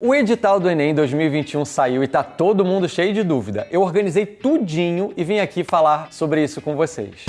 O edital do Enem 2021 saiu e tá todo mundo cheio de dúvida. Eu organizei tudinho e vim aqui falar sobre isso com vocês.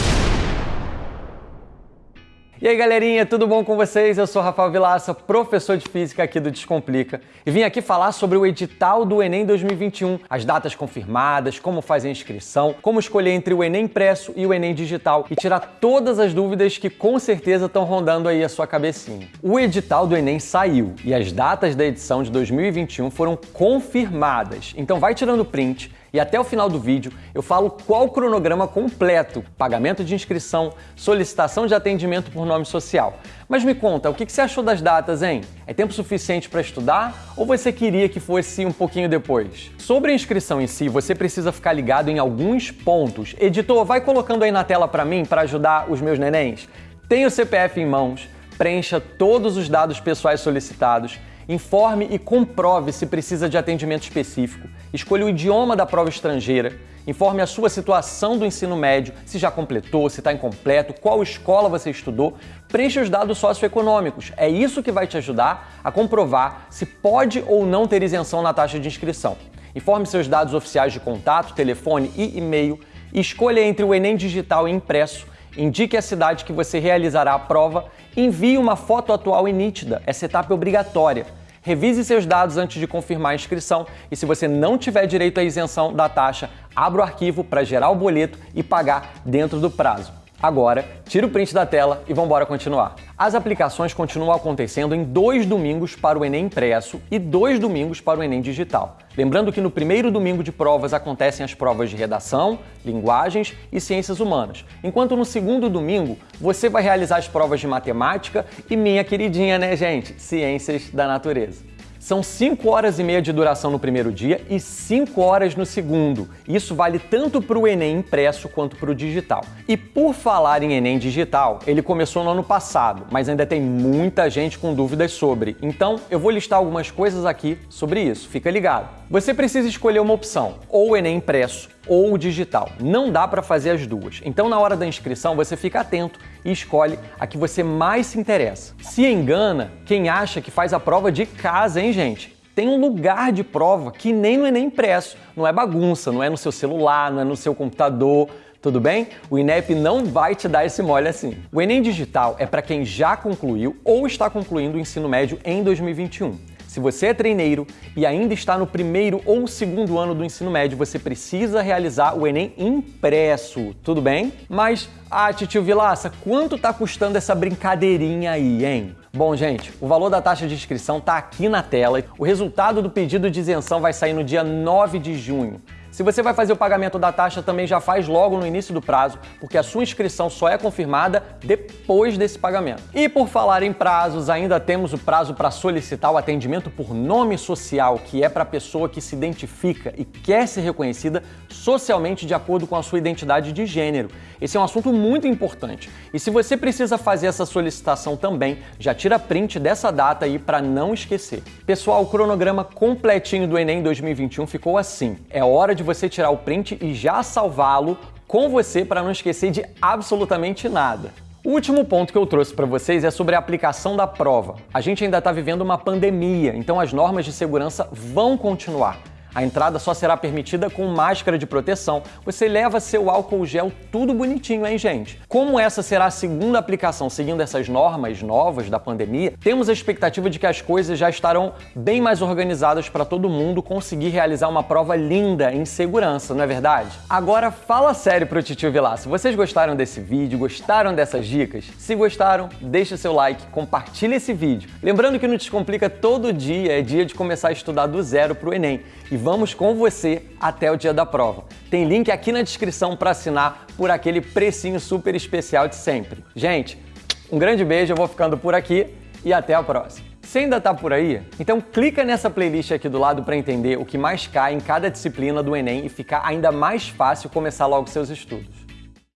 E aí galerinha, tudo bom com vocês? Eu sou Rafael Vilaça, professor de Física aqui do Descomplica e vim aqui falar sobre o edital do Enem 2021, as datas confirmadas, como fazer a inscrição, como escolher entre o Enem impresso e o Enem digital e tirar todas as dúvidas que com certeza estão rondando aí a sua cabecinha. O edital do Enem saiu e as datas da edição de 2021 foram confirmadas, então vai tirando print, e até o final do vídeo eu falo qual o cronograma completo, pagamento de inscrição, solicitação de atendimento por nome social. Mas me conta, o que você achou das datas, hein? É tempo suficiente para estudar ou você queria que fosse um pouquinho depois? Sobre a inscrição em si, você precisa ficar ligado em alguns pontos. Editor, vai colocando aí na tela para mim para ajudar os meus nenéns. Tenha o CPF em mãos, preencha todos os dados pessoais solicitados, Informe e comprove se precisa de atendimento específico. Escolha o idioma da prova estrangeira. Informe a sua situação do ensino médio, se já completou, se está incompleto, qual escola você estudou. Preencha os dados socioeconômicos. É isso que vai te ajudar a comprovar se pode ou não ter isenção na taxa de inscrição. Informe seus dados oficiais de contato, telefone e e-mail. Escolha entre o Enem digital e impresso Indique a cidade que você realizará a prova envie uma foto atual e nítida. Essa etapa é obrigatória. Revise seus dados antes de confirmar a inscrição e se você não tiver direito à isenção da taxa, abra o arquivo para gerar o boleto e pagar dentro do prazo. Agora, tira o print da tela e vamos continuar. As aplicações continuam acontecendo em dois domingos para o Enem impresso e dois domingos para o Enem digital. Lembrando que no primeiro domingo de provas acontecem as provas de redação, linguagens e ciências humanas, enquanto no segundo domingo você vai realizar as provas de matemática e minha queridinha, né, gente? Ciências da natureza. São 5 horas e meia de duração no primeiro dia e 5 horas no segundo. Isso vale tanto para o Enem impresso quanto para o digital. E por falar em Enem digital, ele começou no ano passado, mas ainda tem muita gente com dúvidas sobre. Então eu vou listar algumas coisas aqui sobre isso, fica ligado. Você precisa escolher uma opção, ou Enem impresso ou digital. Não dá para fazer as duas. Então, na hora da inscrição, você fica atento e escolhe a que você mais se interessa. Se engana quem acha que faz a prova de casa, hein, gente? Tem um lugar de prova que nem no Enem impresso. Não é bagunça, não é no seu celular, não é no seu computador. Tudo bem? O INEP não vai te dar esse mole assim. O Enem Digital é para quem já concluiu ou está concluindo o ensino médio em 2021. Se você é treineiro e ainda está no primeiro ou segundo ano do ensino médio, você precisa realizar o Enem impresso, tudo bem? Mas, ah, tio Vilaça, quanto está custando essa brincadeirinha aí, hein? Bom, gente, o valor da taxa de inscrição está aqui na tela. O resultado do pedido de isenção vai sair no dia 9 de junho. Se você vai fazer o pagamento da taxa, também já faz logo no início do prazo, porque a sua inscrição só é confirmada depois desse pagamento. E por falar em prazos, ainda temos o prazo para solicitar o atendimento por nome social, que é para a pessoa que se identifica e quer ser reconhecida socialmente de acordo com a sua identidade de gênero. Esse é um assunto muito importante. E se você precisa fazer essa solicitação também, já tira print dessa data aí para não esquecer. Pessoal, o cronograma completinho do Enem 2021 ficou assim. É hora de de você tirar o print e já salvá-lo com você para não esquecer de absolutamente nada. O último ponto que eu trouxe para vocês é sobre a aplicação da prova. A gente ainda está vivendo uma pandemia, então as normas de segurança vão continuar. A entrada só será permitida com máscara de proteção. Você leva seu álcool gel tudo bonitinho, hein, gente? Como essa será a segunda aplicação seguindo essas normas novas da pandemia, temos a expectativa de que as coisas já estarão bem mais organizadas para todo mundo conseguir realizar uma prova linda em segurança, não é verdade? Agora fala sério pro Titio Vilaço. Vocês gostaram desse vídeo? Gostaram dessas dicas? Se gostaram, deixa seu like, compartilha esse vídeo. Lembrando que no Descomplica todo dia é dia de começar a estudar do zero pro Enem. E vamos com você até o dia da prova. Tem link aqui na descrição para assinar por aquele precinho super especial de sempre. Gente, um grande beijo, eu vou ficando por aqui e até a próxima. Se ainda está por aí, então clica nessa playlist aqui do lado para entender o que mais cai em cada disciplina do Enem e ficar ainda mais fácil começar logo seus estudos.